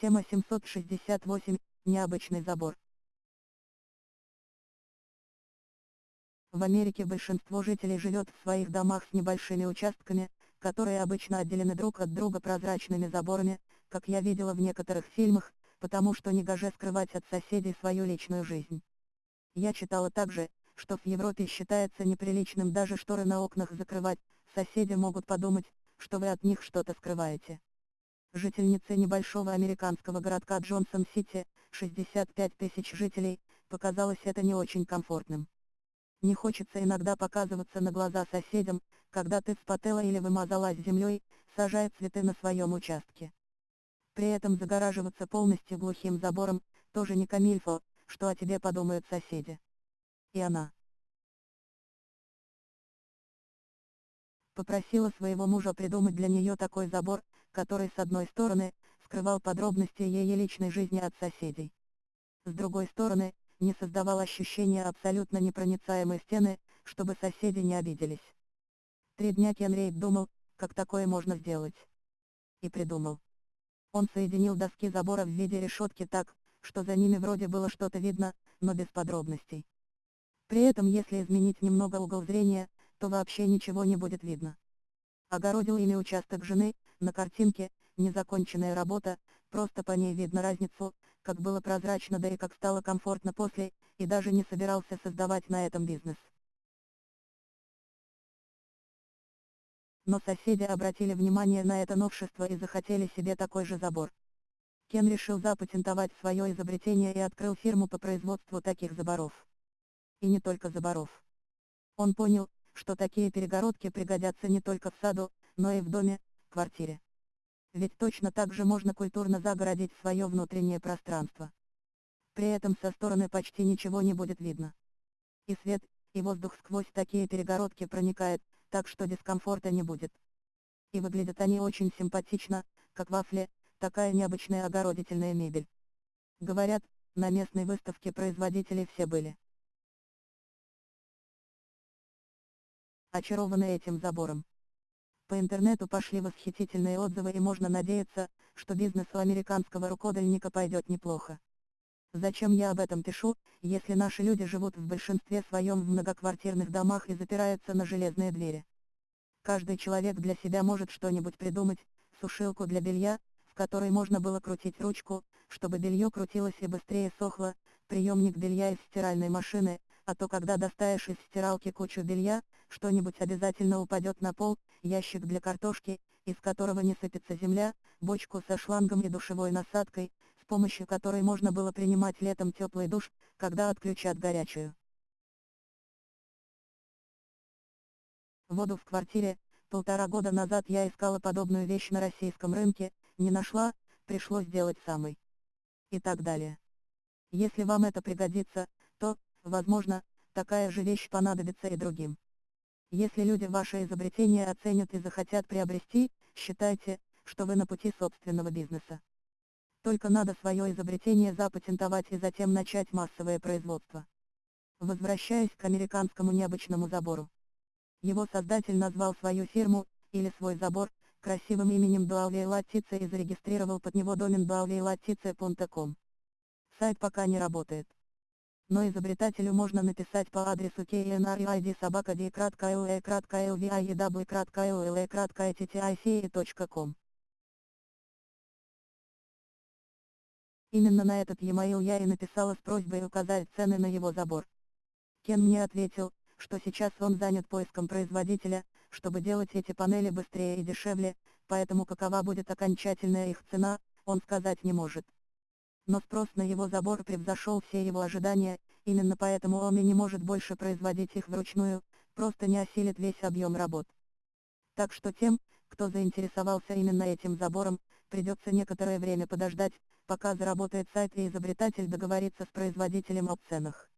Тема 768. Необычный забор. В Америке большинство жителей живет в своих домах с небольшими участками, которые обычно отделены друг от друга прозрачными заборами, как я видела в некоторых фильмах, потому что не гоже скрывать от соседей свою личную жизнь. Я читала также, что в Европе считается неприличным даже шторы на окнах закрывать, соседи могут подумать, что вы от них что-то скрываете. Жительнице небольшого американского городка Джонсон-Сити, 65 тысяч жителей, показалось это не очень комфортным. Не хочется иногда показываться на глаза соседям, когда ты вспотела или вымазалась землей, сажая цветы на своем участке. При этом загораживаться полностью глухим забором, тоже не камильфо, что о тебе подумают соседи. И она. Попросила своего мужа придумать для нее такой забор, который с одной стороны, скрывал подробности ее личной жизни от соседей. С другой стороны, не создавал ощущения абсолютно непроницаемой стены, чтобы соседи не обиделись. Три дня Кенрейд думал, как такое можно сделать. И придумал. Он соединил доски забора в виде решетки так, что за ними вроде было что-то видно, но без подробностей. При этом если изменить немного угол зрения, то вообще ничего не будет видно. Огородил ими участок жены, на картинке, незаконченная работа, просто по ней видно разницу, как было прозрачно да и как стало комфортно после, и даже не собирался создавать на этом бизнес. Но соседи обратили внимание на это новшество и захотели себе такой же забор. Кен решил запатентовать свое изобретение и открыл фирму по производству таких заборов. И не только заборов. Он понял, что такие перегородки пригодятся не только в саду, но и в доме, квартире. Ведь точно так же можно культурно загородить свое внутреннее пространство. При этом со стороны почти ничего не будет видно. И свет, и воздух сквозь такие перегородки проникает, так что дискомфорта не будет. И выглядят они очень симпатично, как вафли, такая необычная огородительная мебель. Говорят, на местной выставке производители все были. Очарованы этим забором. По интернету пошли восхитительные отзывы и можно надеяться, что бизнес у американского рукодельника пойдет неплохо. Зачем я об этом пишу, если наши люди живут в большинстве своем в многоквартирных домах и запираются на железные двери? Каждый человек для себя может что-нибудь придумать, сушилку для белья, в которой можно было крутить ручку, чтобы белье крутилось и быстрее сохло, приемник белья из стиральной машины, а то когда достаешь из стиралки кучу белья, что-нибудь обязательно упадет на пол, ящик для картошки, из которого не сыпется земля, бочку со шлангом и душевой насадкой, с помощью которой можно было принимать летом теплый душ, когда отключат горячую. Воду в квартире, полтора года назад я искала подобную вещь на российском рынке, не нашла, пришлось делать самой. И так далее. Если вам это пригодится, то, возможно, такая же вещь понадобится и другим. Если люди ваше изобретение оценят и захотят приобрести, считайте, что вы на пути собственного бизнеса. Только надо свое изобретение запатентовать и затем начать массовое производство. Возвращаясь к американскому необычному забору. Его создатель назвал свою фирму, или свой забор, красивым именем Dualvey и зарегистрировал под него домен dualvey Сайт пока не работает но изобретателю можно написать по адресу ttIC.com. Именно на этот e-mail я и написала с просьбой указать цены на его забор. Кен мне ответил, что сейчас он занят поиском производителя, чтобы делать эти панели быстрее и дешевле, поэтому какова будет окончательная их цена, он сказать не может но спрос на его забор превзошел все его ожидания, именно поэтому он не может больше производить их вручную, просто не осилит весь объем работ. Так что тем, кто заинтересовался именно этим забором, придется некоторое время подождать, пока заработает сайт и изобретатель договорится с производителем о ценах.